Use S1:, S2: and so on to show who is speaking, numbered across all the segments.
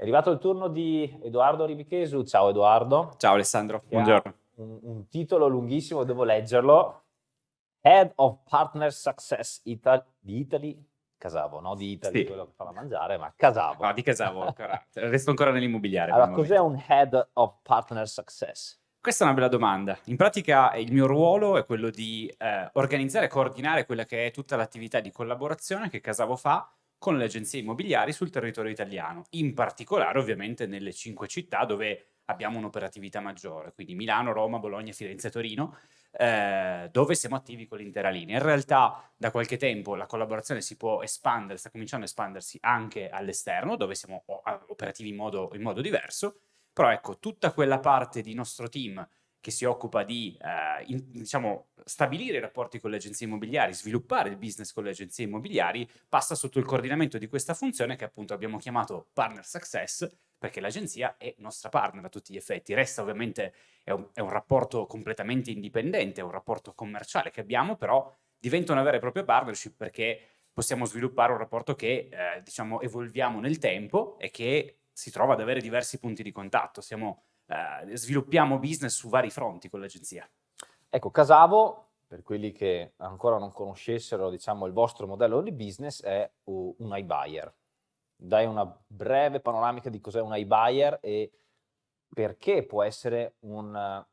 S1: È arrivato il turno di Edoardo Ribichesu. Ciao Edoardo.
S2: Ciao Alessandro, buongiorno.
S1: Un, un, titolo lunghissimo, devo leggerlo. Head of Partner Success Italy, di Italy, Casavo, no di Italy, sì. quello che fa da mangiare, ma Casavo.
S2: No, di Casavo ancora. Resto ancora nell'immobiliare.
S1: Allora, cos'è un Head of Partner Success?
S2: Questa è una bella domanda. In pratica il mio ruolo è quello di eh, organizzare e coordinare quella che è tutta l'attività di collaborazione che Casavo fa con le agenzie immobiliari sul territorio italiano, in particolare ovviamente nelle cinque città dove abbiamo un'operatività maggiore, quindi Milano, Roma, Bologna, Firenze Torino, eh, dove siamo attivi con l'intera linea. In realtà da qualche tempo la collaborazione si può espandere, sta cominciando a espandersi anche all'esterno, dove siamo operativi in modo, in modo diverso, però ecco, tutta quella parte di nostro team che si occupa di eh, in, diciamo, stabilire i rapporti con le agenzie immobiliari, sviluppare il business con le agenzie immobiliari, passa sotto il coordinamento di questa funzione che appunto abbiamo chiamato Partner Success, perché l'agenzia è nostra partner a tutti gli effetti. Resta ovviamente, è un, è un rapporto completamente indipendente, è un rapporto commerciale che abbiamo, però diventa una vera e propria partnership perché possiamo sviluppare un rapporto che eh, diciamo evolviamo nel tempo e che si trova ad avere diversi punti di contatto. Siamo eh, sviluppiamo business su vari fronti con l'agenzia.
S1: Ecco, Casavo, per quelli che ancora non conoscessero diciamo, il vostro modello di business, è un iBuyer. Dai una breve panoramica di cos'è un iBuyer e perché può essere un,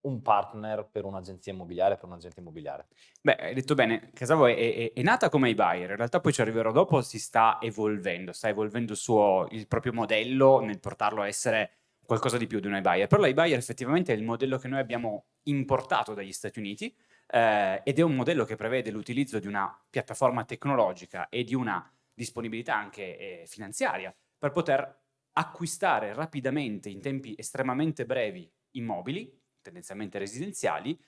S1: un partner per un'agenzia immobiliare, per un agente immobiliare?
S2: Beh, hai detto bene, Casavo è, è, è, nata come iBuyer, in realtà poi ci arriverò dopo, si sta evolvendo, sta evolvendo il, suo, il proprio modello nel portarlo a essere qualcosa di più di un iBuyer. Però l'iBuyer effettivamente è il modello che noi abbiamo importato dagli Stati Uniti eh, ed è un modello che prevede l'utilizzo di una piattaforma tecnologica e di una disponibilità anche eh, finanziaria per poter acquistare rapidamente in tempi estremamente brevi immobili, tendenzialmente residenziali,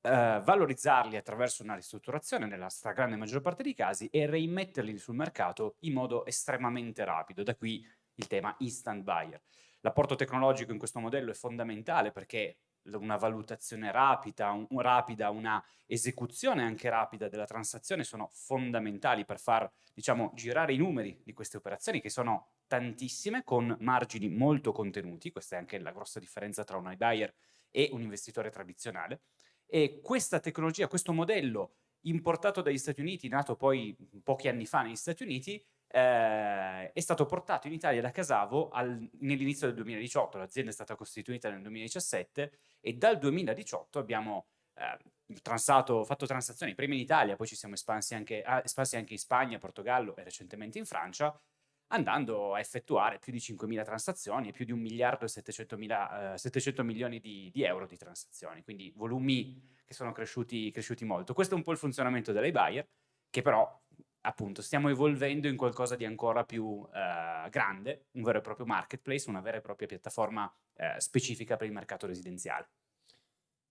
S2: eh, valorizzarli attraverso una ristrutturazione nella stragrande maggior parte dei casi e reimmetterli sul mercato in modo estremamente rapido. Da qui il tema instant buyer. L'apporto tecnologico in questo modello è fondamentale perché una valutazione rapida, un, rapida, una esecuzione anche rapida della transazione sono fondamentali per far diciamo, girare i numeri di queste operazioni che sono tantissime con margini molto contenuti, questa è anche la grossa differenza tra un iBuyer e un investitore tradizionale. E questa tecnologia, questo modello importato dagli Stati Uniti, nato poi pochi anni fa negli Stati Uniti, eh, è stato portato in Italia da Casavo nell'inizio del 2018, l'azienda è stata costituita nel 2017 e dal 2018 abbiamo eh, transato, fatto transazioni prima in Italia, poi ci siamo espansi anche, ah, espansi anche in Spagna, Portogallo e recentemente in Francia, andando a effettuare più di 5.000 transazioni e più di 1 miliardo e 700, mila, eh, 700 milioni di, di, euro di transazioni, quindi volumi che sono cresciuti, cresciuti molto. Questo è un po' il funzionamento dell'iBuyer, che però appunto stiamo evolvendo in qualcosa di ancora più eh, grande, un vero e proprio marketplace, una vera e propria piattaforma eh, specifica per il mercato residenziale.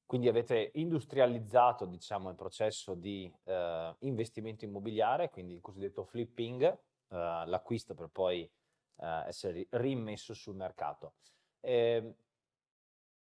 S1: Quindi avete industrializzato diciamo, il processo di eh, investimento immobiliare, quindi il cosiddetto flipping, eh, l'acquisto per poi eh, essere rimesso sul mercato. Ehm,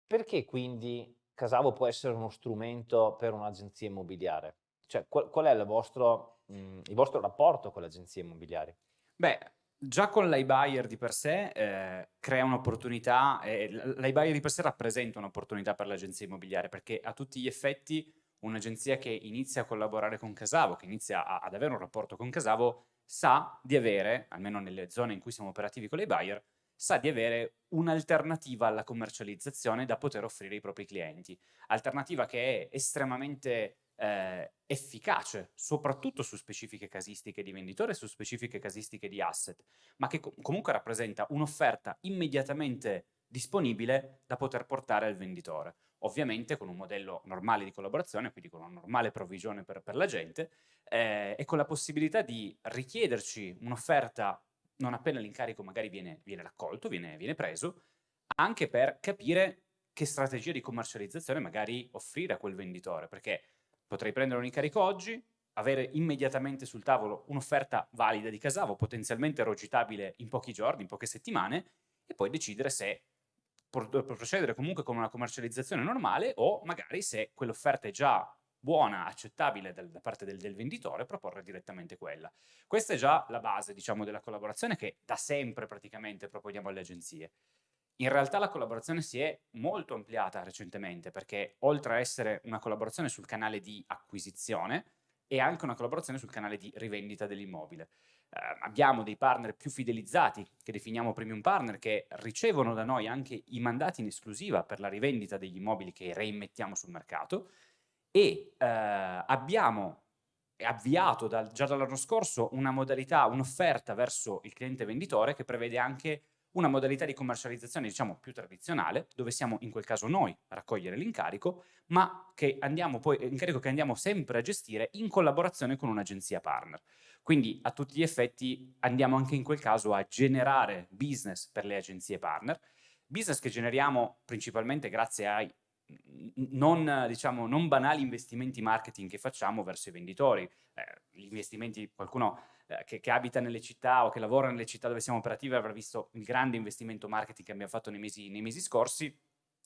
S1: perché quindi Casavo può essere uno strumento per un'agenzia immobiliare? Cioè, qual, qual è il vostro, mh, il vostro, rapporto con le agenzie immobiliari?
S2: Beh, già con l'iBuyer di per sé eh, crea un'opportunità, eh, l'iBuyer di per sé rappresenta un'opportunità per l'agenzia immobiliare perché a tutti gli effetti un'agenzia che inizia a collaborare con Casavo, che inizia a, ad avere un rapporto con Casavo, sa di avere, almeno nelle zone in cui siamo operativi con l'iBuyer, sa di avere un'alternativa alla commercializzazione da poter offrire ai propri clienti. Alternativa che è estremamente eh, efficace, soprattutto su specifiche casistiche di venditore e su specifiche casistiche di asset, ma che co comunque rappresenta un'offerta immediatamente disponibile da poter portare al venditore. Ovviamente con un modello normale di collaborazione, quindi con una normale provvigione per, per la gente, eh, e con la possibilità di richiederci un'offerta non appena l'incarico magari viene, viene raccolto, viene, viene preso, anche per capire che strategia di commercializzazione magari offrire a quel venditore, perché Potrei prendere un incarico oggi, avere immediatamente sul tavolo un'offerta valida di Casavo, potenzialmente rogitabile in pochi giorni, in poche settimane, e poi decidere se procedere comunque con una commercializzazione normale o magari se quell'offerta è già buona, accettabile da, da parte del, del, venditore, proporre direttamente quella. Questa è già la base, diciamo, della collaborazione che da sempre praticamente proponiamo alle agenzie. In realtà la collaborazione si è molto ampliata recentemente perché oltre a essere una collaborazione sul canale di acquisizione, è anche una collaborazione sul canale di rivendita dell'immobile. Eh, abbiamo dei partner più fidelizzati, che definiamo premium partner, che ricevono da noi anche i mandati in esclusiva per la rivendita degli immobili che reimmettiamo sul mercato e eh, abbiamo avviato dal, già dall'anno scorso una modalità, un'offerta verso il cliente venditore che prevede anche una modalità di commercializzazione diciamo più tradizionale, dove siamo in quel caso noi a raccogliere l'incarico, ma che andiamo poi, incarico che andiamo sempre a gestire in collaborazione con un'agenzia partner. Quindi a tutti gli effetti andiamo anche in quel caso a generare business per le agenzie partner, business che generiamo principalmente grazie ai non, diciamo, non banali investimenti marketing che facciamo verso i venditori. Eh, gli investimenti, qualcuno eh, che, che, abita nelle città o che lavora nelle città dove siamo operativi avrà visto il grande investimento marketing che abbiamo fatto nei mesi, nei mesi scorsi.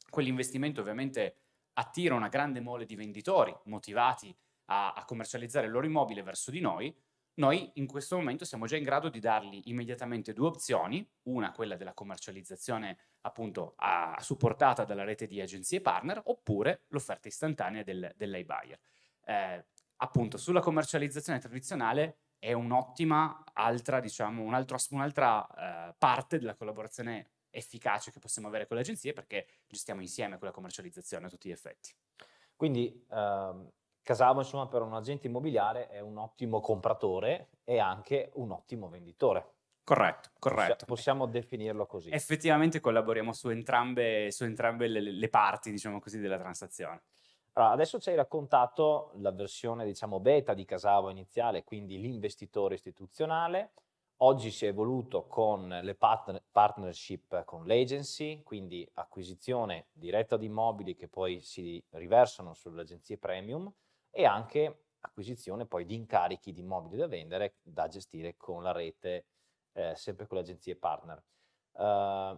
S2: Quell'investimento ovviamente attira una grande mole di venditori motivati a, a commercializzare il loro immobile verso di noi, noi in questo momento siamo già in grado di dargli immediatamente due opzioni, una quella della commercializzazione appunto a, supportata dalla rete di agenzie partner, oppure l'offerta istantanea del, dell'iBuyer. Eh, appunto sulla commercializzazione tradizionale è un'ottima altra, diciamo, un'altra un eh, parte della collaborazione efficace che possiamo avere con le agenzie perché gestiamo insieme quella commercializzazione a tutti gli effetti.
S1: Quindi ehm, Casavo, insomma, per un agente immobiliare è un ottimo compratore e anche un ottimo venditore.
S2: Corretto, corretto.
S1: Possiamo definirlo così.
S2: Effettivamente collaboriamo su entrambe, su entrambe le, le, parti, diciamo così, della transazione.
S1: Allora, adesso ci hai raccontato la versione, diciamo, beta di Casavo iniziale, quindi l'investitore istituzionale. Oggi si è evoluto con le partner partnership con l'agency, quindi acquisizione diretta di immobili che poi si riversano sulle agenzie premium e anche acquisizione poi di incarichi di immobili da vendere da gestire con la rete, eh, sempre con le agenzie partner. Uh,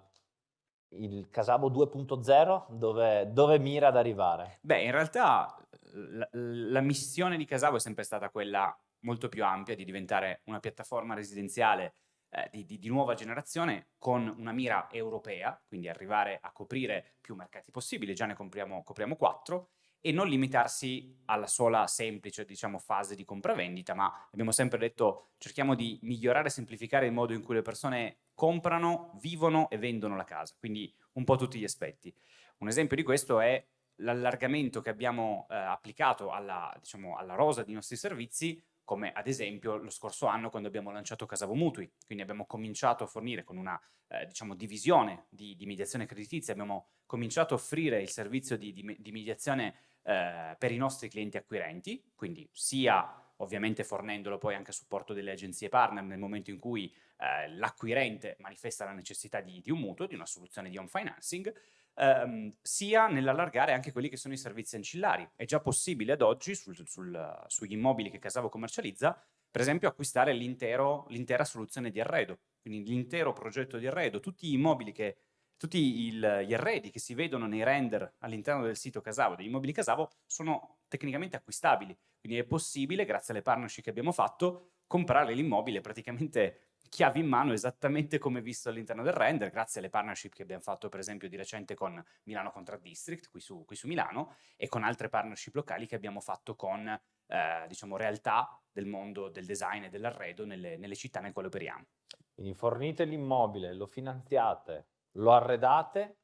S1: il Casabo 2.0 dove, dove, mira ad arrivare?
S2: Beh, in realtà la, la, missione di Casabo è sempre stata quella molto più ampia di diventare una piattaforma residenziale eh, di, di, di, nuova generazione con una mira europea, quindi arrivare a coprire più mercati possibili, già ne copriamo, copriamo quattro, e non limitarsi alla sola semplice diciamo, fase di compravendita, ma abbiamo sempre detto cerchiamo di migliorare e semplificare il modo in cui le persone comprano, vivono e vendono la casa, quindi un po' tutti gli aspetti. Un esempio di questo è l'allargamento che abbiamo eh, applicato alla, diciamo, alla rosa dei nostri servizi come ad esempio lo scorso anno quando abbiamo lanciato Casavo Mutui, quindi abbiamo cominciato a fornire con una eh, diciamo, divisione di, di, mediazione creditizia, abbiamo cominciato a offrire il servizio di, di, di mediazione eh, per i nostri clienti acquirenti, quindi sia ovviamente fornendolo poi anche a supporto delle agenzie partner nel momento in cui eh, l'acquirente manifesta la necessità di, di un mutuo, di una soluzione di home financing, ehm, sia nell'allargare anche quelli che sono i servizi ancillari. È già possibile ad oggi sul, sul, sugli immobili che Casavo commercializza, per esempio acquistare l'intera soluzione di arredo, quindi l'intero progetto di arredo, tutti gli immobili che tutti il, gli arredi che si vedono nei render all'interno del sito Casavo, degli immobili Casavo, sono tecnicamente acquistabili. Quindi è possibile, grazie alle partnership che abbiamo fatto, comprare l'immobile praticamente chiavi in mano esattamente come visto all'interno del render, grazie alle partnership che abbiamo fatto per esempio di recente con Milano Contract District, qui su, qui su Milano, e con altre partnership locali che abbiamo fatto con eh, diciamo, realtà del mondo del design e dell'arredo nelle, nelle città nel quale operiamo.
S1: Quindi fornite l'immobile, lo finanziate, lo arredate,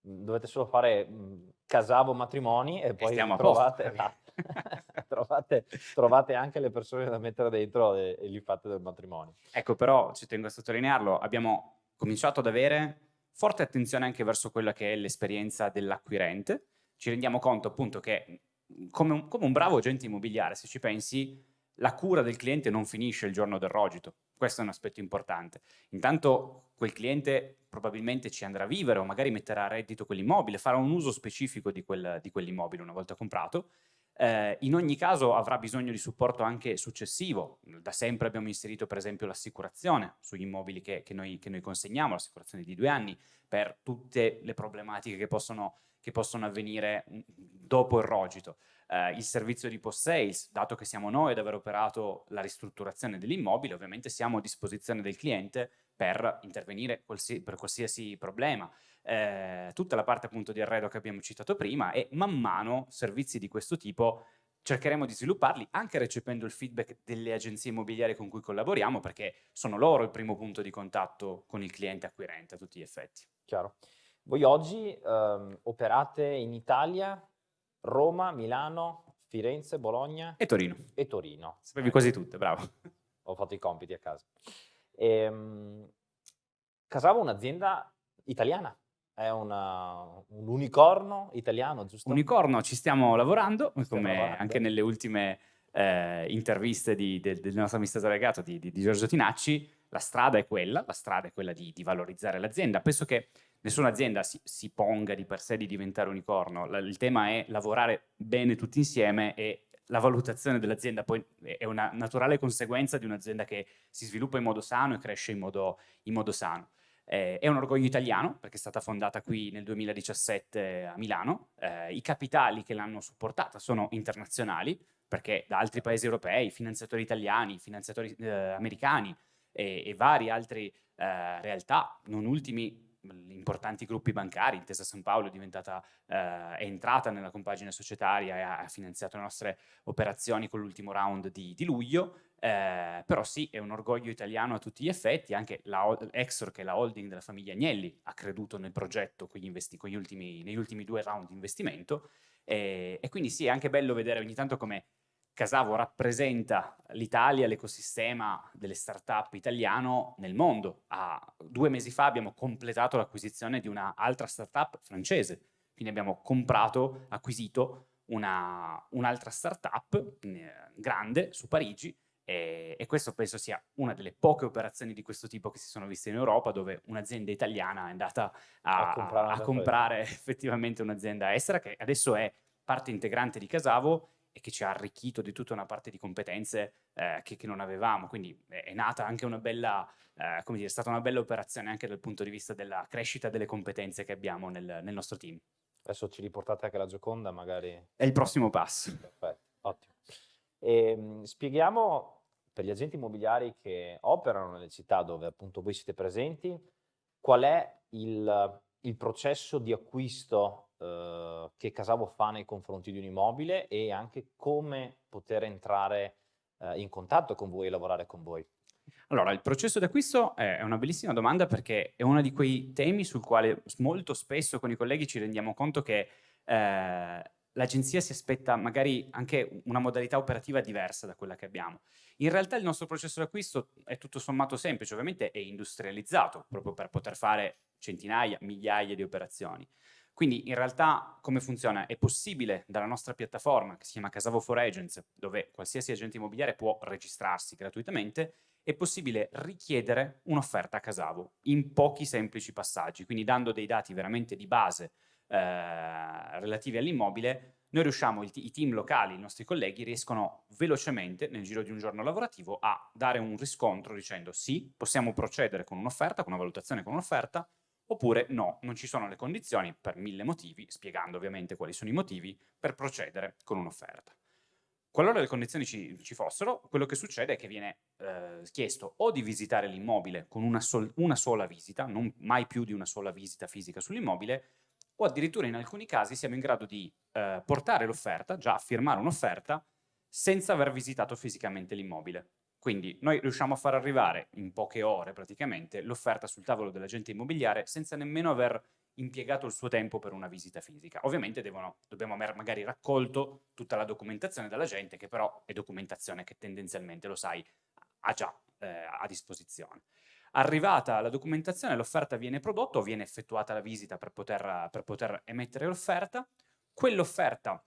S1: dovete solo fare mh, casavo matrimoni e poi e trovate, trovate, trovate, anche le persone da mettere dentro e, e gli fate del matrimonio.
S2: Ecco, però ci tengo a sottolinearlo, abbiamo cominciato ad avere forte attenzione anche verso quella che è l'esperienza dell'acquirente. Ci rendiamo conto appunto che come un, come un bravo agente immobiliare, se ci pensi, la cura del cliente non finisce il giorno del rogito. Questo è un aspetto importante. Intanto quel cliente probabilmente ci andrà a vivere o magari metterà a reddito quell'immobile, farà un uso specifico di, quel, di quell'immobile una volta comprato eh, in ogni caso avrà bisogno di supporto anche successivo. Da sempre abbiamo inserito per esempio l'assicurazione sugli immobili che, che, noi, che noi consegniamo, l'assicurazione di due anni, per tutte le problematiche che possono, che possono avvenire mm, dopo il rogito. eh, il servizio di post-sales, dato che siamo noi ad aver operato la ristrutturazione dell'immobile, ovviamente siamo a disposizione del cliente per intervenire qualsi per qualsiasi problema. Eh, tutta la parte appunto di arredo che abbiamo citato prima e man mano servizi di questo tipo cercheremo di svilupparli anche recependo il feedback delle agenzie immobiliari con cui collaboriamo perché sono loro il primo punto di contatto con il cliente acquirente a tutti gli effetti.
S1: Chiaro. Voi oggi ehm, operate in Italia, Roma, Milano, Firenze, Bologna
S2: e Torino.
S1: E Torino.
S2: Sapevi quasi tutte, bravo.
S1: Ho fatto i compiti a casa. Ehm, Casavo è un'azienda italiana, è una, un unicorno italiano, giusto?
S2: Unicorno, ci stiamo lavorando, stiamo come lavorando. anche nelle ultime eh, interviste di, del, del, nostro amministratore legato di, di, di, Giorgio Tinacci, la strada è quella, la strada è quella di, valorizzare l'azienda. Penso che nessuna azienda si, si, ponga di per sé di diventare unicorno, la, il tema è lavorare bene tutti insieme e la valutazione dell'azienda poi è una naturale conseguenza di un'azienda che si sviluppa in modo sano e cresce in modo, in modo sano. Eh, è un orgoglio italiano perché è stata fondata qui nel 2017 a Milano. Eh, I capitali che l'hanno supportata sono internazionali perché da altri paesi europei, finanziatori italiani, finanziatori eh, americani e, e vari altri eh, realtà, non ultimi importanti gruppi bancari, Intesa San Paolo è diventata, eh, è entrata nella compagine societaria e ha finanziato le nostre operazioni con l'ultimo round di, di luglio, eh, però sì, è un orgoglio italiano a tutti gli effetti, anche la Exor, che è la holding della famiglia Agnelli, ha creduto nel progetto con con ultimi, negli ultimi due round di investimento, e, e quindi sì, è anche bello vedere ogni tanto come Casavo rappresenta l'Italia, l'ecosistema delle start-up italiano nel mondo. Ah, due mesi fa abbiamo completato l'acquisizione di un'altra start-up francese, quindi abbiamo comprato, acquisito un'altra un start-up eh, grande su Parigi e, e, questo penso sia una delle poche operazioni di questo tipo che si sono viste in Europa dove un'azienda italiana è andata a, a comprare, a comprare effettivamente un'azienda estera che adesso è parte integrante di Casavo e che ci ha arricchito di tutta una parte di competenze eh, che, che, non avevamo, quindi è, nata anche una bella, eh, come dire, è stata una bella operazione anche dal punto di vista della crescita delle competenze che abbiamo nel, nel nostro team.
S1: Adesso ci riportate anche la Gioconda magari?
S2: È il prossimo passo.
S1: Perfetto, ottimo. E, ehm, spieghiamo per gli agenti immobiliari che operano nelle città dove appunto voi siete presenti, qual è il, il processo di acquisto eh, che Casavo fa nei confronti di un immobile e anche come poter entrare eh, in contatto con voi e lavorare con voi.
S2: Allora, il processo d'acquisto è una bellissima domanda perché è uno di quei temi sul quale molto spesso con i colleghi ci rendiamo conto che eh, l'agenzia si aspetta magari anche una modalità operativa diversa da quella che abbiamo. In realtà il nostro processo d'acquisto è tutto sommato semplice, ovviamente è industrializzato proprio per poter fare centinaia, migliaia di operazioni. Quindi in realtà come funziona? È possibile dalla nostra piattaforma che si chiama Casavo for Agents, dove qualsiasi agente immobiliare può registrarsi gratuitamente, è possibile richiedere un'offerta a Casavo in pochi semplici passaggi, quindi dando dei dati veramente di base eh, relativi all'immobile, noi riusciamo, i, team locali, i nostri colleghi, riescono velocemente, nel giro di un giorno lavorativo, a dare un riscontro dicendo sì, possiamo procedere con un'offerta, con una valutazione con un'offerta, oppure no, non ci sono le condizioni per mille motivi, spiegando ovviamente quali sono i motivi, per procedere con un'offerta. Qualora le condizioni ci, ci, fossero, quello che succede è che viene eh, chiesto o di visitare l'immobile con una, sol una, sola visita, non mai più di una sola visita fisica sull'immobile, o addirittura in alcuni casi siamo in grado di eh, portare l'offerta, già firmare un'offerta, senza aver visitato fisicamente l'immobile. Quindi noi riusciamo a far arrivare in poche ore praticamente l'offerta sul tavolo dell'agente immobiliare senza nemmeno aver impiegato il suo tempo per una visita fisica. Ovviamente devono, dobbiamo aver magari raccolto tutta la documentazione dalla gente, che però è documentazione che tendenzialmente, lo sai, ha già eh, a disposizione. Arrivata la documentazione, l'offerta viene prodotta o viene effettuata la visita per poter, per poter emettere l'offerta. Quell'offerta,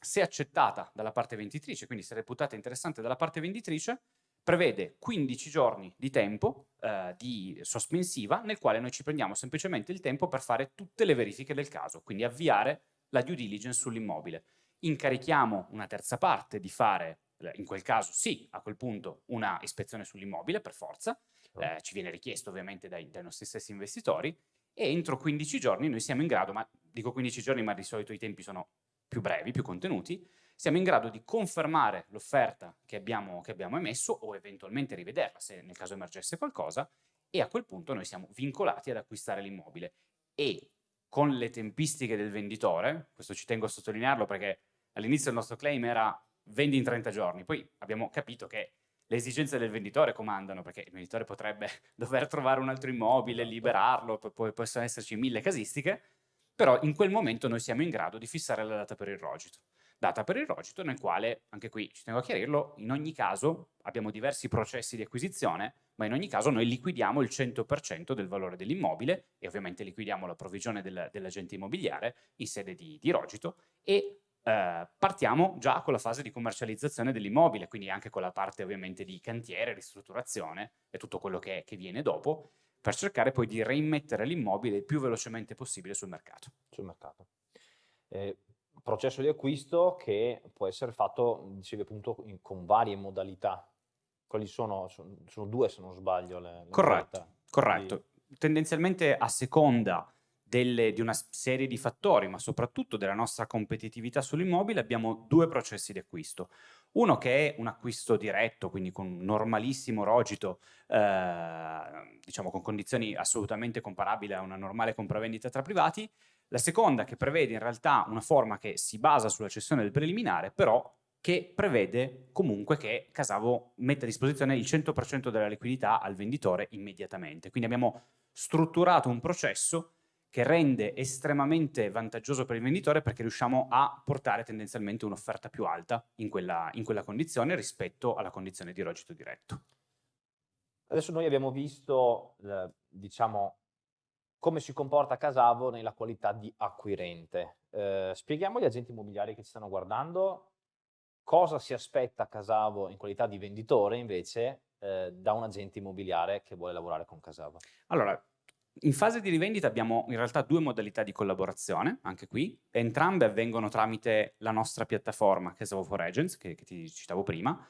S2: se accettata dalla parte venditrice, quindi se reputata interessante dalla parte venditrice, prevede 15 giorni di tempo eh, di sospensiva nel quale noi ci prendiamo semplicemente il tempo per fare tutte le verifiche del caso, quindi avviare la due diligence sull'immobile. Incarichiamo una terza parte di fare, eh, in quel caso sì, a quel punto una ispezione sull'immobile per forza, eh, ci viene richiesto ovviamente dai, dai nostri stessi investitori e entro 15 giorni noi siamo in grado, ma dico 15 giorni ma di solito i tempi sono più brevi, più contenuti, siamo in grado di confermare l'offerta che abbiamo, che abbiamo emesso o eventualmente rivederla se nel caso emergesse qualcosa e a quel punto noi siamo vincolati ad acquistare l'immobile e con le tempistiche del venditore, questo ci tengo a sottolinearlo perché all'inizio il nostro claim era vendi in 30 giorni, poi abbiamo capito che le esigenze del venditore comandano, perché il venditore potrebbe dover trovare un altro immobile, esatto. liberarlo, poi possono esserci mille casistiche, però in quel momento noi siamo in grado di fissare la data per il rogito. Data per il rogito nel quale, anche qui ci tengo a chiarirlo, in ogni caso abbiamo diversi processi di acquisizione, ma in ogni caso noi liquidiamo il 100% del valore dell'immobile e ovviamente liquidiamo la provvigione del, dell'agente immobiliare in sede di, di rogito e eh, partiamo già con la fase di commercializzazione dell'immobile, quindi anche con la parte ovviamente di cantiere, ristrutturazione e tutto quello che, che viene dopo, per cercare poi di reimmettere l'immobile il più velocemente possibile sul mercato.
S1: Sul mercato. Eh, processo di acquisto che può essere fatto, dicevi appunto, in, con varie modalità. Quali sono? Sono, sono due se non sbaglio le, le
S2: Corretto, modalità. corretto. Di... Tendenzialmente a seconda delle, di una serie di fattori, ma soprattutto della nostra competitività sull'immobile, abbiamo due processi di acquisto. Uno che è un acquisto diretto, quindi con un normalissimo rogito, eh, diciamo con condizioni assolutamente comparabili a una normale compravendita tra privati. La seconda che prevede in realtà una forma che si basa sulla cessione del preliminare, però che prevede comunque che Casavo metta a disposizione il 100% della liquidità al venditore immediatamente. Quindi abbiamo strutturato un processo che rende estremamente vantaggioso per il venditore perché riusciamo a portare tendenzialmente un'offerta più alta in quella, in quella condizione rispetto alla condizione di rogito diretto.
S1: Adesso noi abbiamo visto, eh, diciamo, come si comporta Casavo nella qualità di acquirente. Eh, spieghiamo agli agenti immobiliari che ci stanno guardando cosa si aspetta Casavo in qualità di venditore invece eh, da un agente immobiliare che vuole lavorare con Casavo.
S2: Allora, in fase di rivendita abbiamo in realtà due modalità di collaborazione, anche qui. Entrambe avvengono tramite la nostra piattaforma Casavo for Agents, che, che ti citavo prima.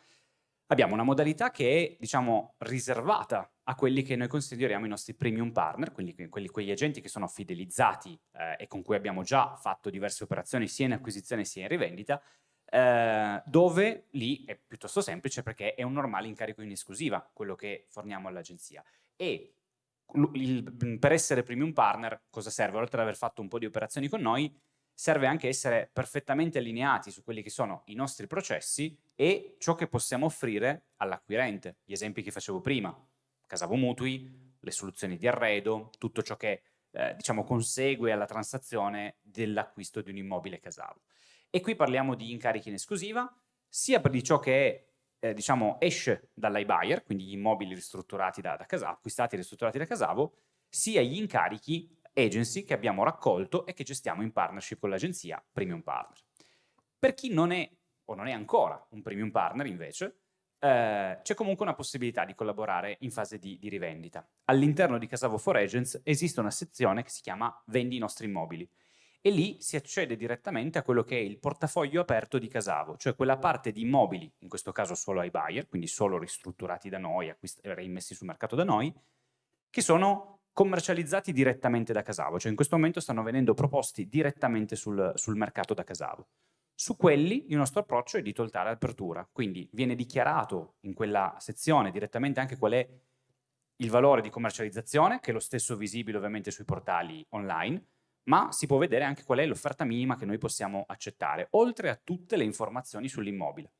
S2: Abbiamo una modalità che è, diciamo, riservata a quelli che noi consideriamo i nostri premium partner, quindi quelli, quegli agenti che sono fidelizzati eh, e con cui abbiamo già fatto diverse operazioni sia in acquisizione sia in rivendita, eh, dove lì è piuttosto semplice perché è un normale incarico in esclusiva quello che forniamo all'agenzia. E il, per essere premium partner cosa serve? Oltre ad aver fatto un po' di operazioni con noi, serve anche essere perfettamente allineati su quelli che sono i nostri processi e ciò che possiamo offrire all'acquirente. Gli esempi che facevo prima, Casavo Mutui, le soluzioni di arredo, tutto ciò che eh, diciamo consegue alla transazione dell'acquisto di un immobile Casavo. E qui parliamo di incarichi in esclusiva, sia per di ciò che è eh, diciamo, esce dall'iBuyer, quindi gli immobili ristrutturati da, da Casavo, acquistati e ristrutturati da Casavo, sia gli incarichi agency che abbiamo raccolto e che gestiamo in partnership con l'agenzia Premium Partner. Per chi non è o non è ancora un Premium Partner invece, eh, c'è comunque una possibilità di collaborare in fase di, di rivendita. All'interno di Casavo for Agents esiste una sezione che si chiama Vendi i nostri immobili, e lì si accede direttamente a quello che è il portafoglio aperto di Casavo, cioè quella parte di immobili, in questo caso solo ai buyer, quindi solo ristrutturati da noi, reimmessi sul mercato da noi, che sono commercializzati direttamente da Casavo, cioè in questo momento stanno venendo proposti direttamente sul, sul mercato da Casavo. Su quelli il nostro approccio è di totale apertura, quindi viene dichiarato in quella sezione direttamente anche qual è il valore di commercializzazione, che è lo stesso visibile ovviamente sui portali online, ma si può vedere anche qual è l'offerta minima che noi possiamo accettare, oltre a tutte le informazioni sull'immobile.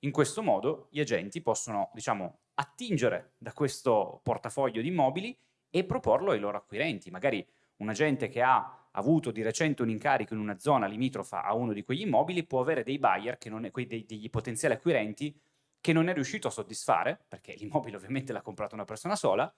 S2: In questo modo gli agenti possono, diciamo, attingere da questo portafoglio di immobili e proporlo ai loro acquirenti. Magari un agente che ha avuto di recente un incarico in una zona limitrofa a uno di quegli immobili può avere dei buyer, è, dei, degli potenziali acquirenti, che non è riuscito a soddisfare, perché l'immobile ovviamente l'ha comprato una persona sola,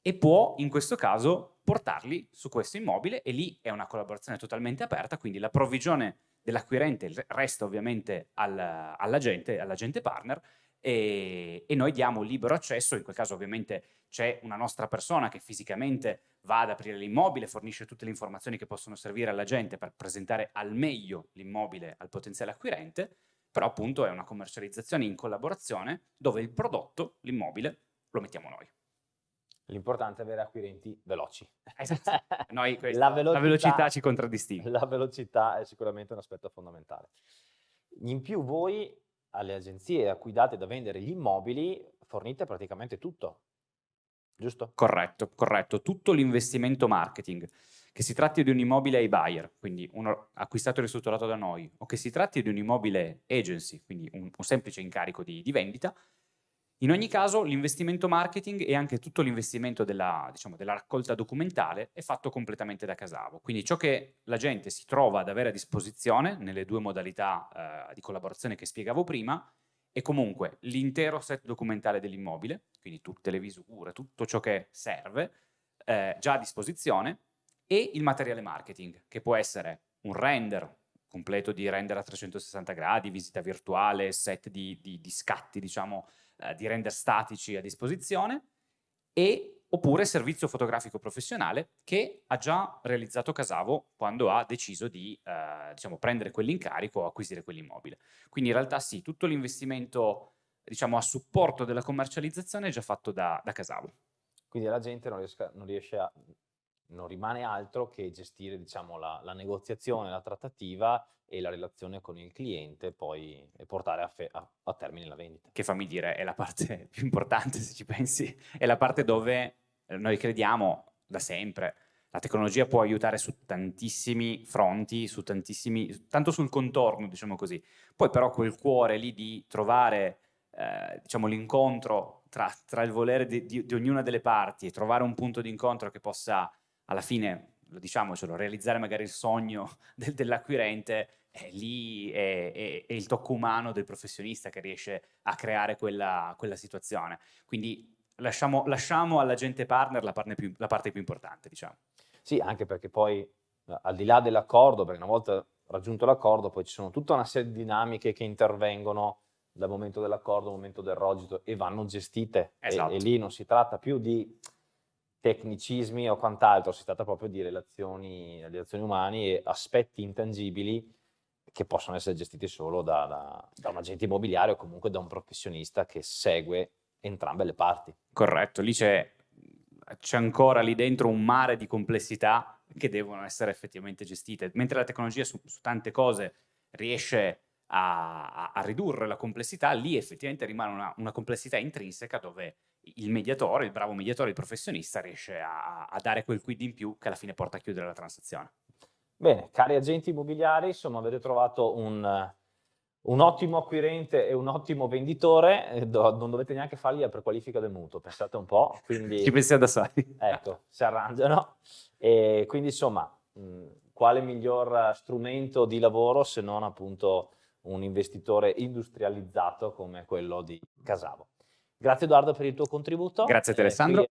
S2: e può in questo caso portarli su questo immobile e lì è una collaborazione totalmente aperta, quindi la provvigione dell'acquirente resta ovviamente all'agente, all all'agente partner e, e, noi diamo libero accesso, in quel caso ovviamente c'è una nostra persona che fisicamente va ad aprire l'immobile, fornisce tutte le informazioni che possono servire all'agente per presentare al meglio l'immobile al potenziale acquirente, però appunto è una commercializzazione in collaborazione dove il prodotto, l'immobile, lo mettiamo noi.
S1: L'importante è avere acquirenti veloci.
S2: Esatto. Noi questa, la, velocità, la, velocità, ci contraddistingue.
S1: La velocità è sicuramente un aspetto fondamentale. In più voi alle agenzie a cui date da vendere gli immobili fornite praticamente tutto, giusto?
S2: Corretto, corretto. Tutto l'investimento marketing, che si tratti di un immobile ai buyer, quindi uno acquistato e ristrutturato da noi, o che si tratti di un immobile agency, quindi un, un semplice incarico di, di vendita, in ogni caso l'investimento marketing e anche tutto l'investimento della, diciamo, della, raccolta documentale è fatto completamente da Casavo. Quindi ciò che la gente si trova ad avere a disposizione nelle due modalità eh, di collaborazione che spiegavo prima è comunque l'intero set documentale dell'immobile, quindi tutte le visure, tutto ciò che serve eh, già a disposizione e il materiale marketing che può essere un render completo di render a 360 gradi, visita virtuale, set di, di, di scatti diciamo eh, di render statici a disposizione e oppure servizio fotografico professionale che ha già realizzato Casavo quando ha deciso di eh, diciamo, prendere quell'incarico o acquisire quell'immobile. Quindi in realtà sì, tutto l'investimento diciamo, a supporto della commercializzazione è già fatto da, da Casavo.
S1: Quindi la gente non, riesce a non rimane altro che gestire diciamo, la, la, negoziazione, la trattativa e la relazione con il cliente poi, e portare a, a, a, termine la vendita.
S2: Che fammi dire è la parte più importante se ci pensi, è la parte dove eh, noi crediamo da sempre, la tecnologia può aiutare su tantissimi fronti, su tantissimi, tanto sul contorno diciamo così, poi però quel cuore lì di trovare eh, diciamo, l'incontro tra, tra, il volere di, di, di ognuna delle parti e trovare un punto di incontro che possa alla fine, lo diciamocelo, realizzare magari il sogno del, dell'acquirente, è lì è, è, è, il tocco umano del professionista che riesce a creare quella, quella situazione. Quindi lasciamo, lasciamo all'agente partner la parte, più, la parte più importante, diciamo.
S1: Sì, anche perché poi al di là dell'accordo, perché una volta raggiunto l'accordo poi ci sono tutta una serie di dinamiche che intervengono dal momento dell'accordo al momento del rogito e vanno gestite esatto. e, e, lì non si tratta più di tecnicismi o quant'altro, si tratta proprio di relazioni, relazioni umane e aspetti intangibili che possono essere gestiti solo da, da, da, un agente immobiliare o comunque da un professionista che segue entrambe le parti.
S2: Corretto, lì c'è ancora lì dentro un mare di complessità che devono essere effettivamente gestite, mentre la tecnologia su, su tante cose riesce a, a, ridurre la complessità, lì effettivamente rimane una, una complessità intrinseca dove il mediatore, il bravo mediatore, il professionista riesce a, a, dare quel quid in più che alla fine porta a chiudere la transazione.
S1: Bene, cari agenti immobiliari, insomma avete trovato un, un ottimo acquirente e un ottimo venditore, eh, do, non dovete neanche fargli la prequalifica del mutuo, pensate un po'. Quindi,
S2: Ci pensiamo da soli.
S1: Ecco, si arrangiano. E quindi insomma, mh, quale miglior strumento di lavoro se non appunto un investitore industrializzato come quello di Casavo. Grazie Edoardo per il tuo contributo.
S2: Grazie a te Alessandro.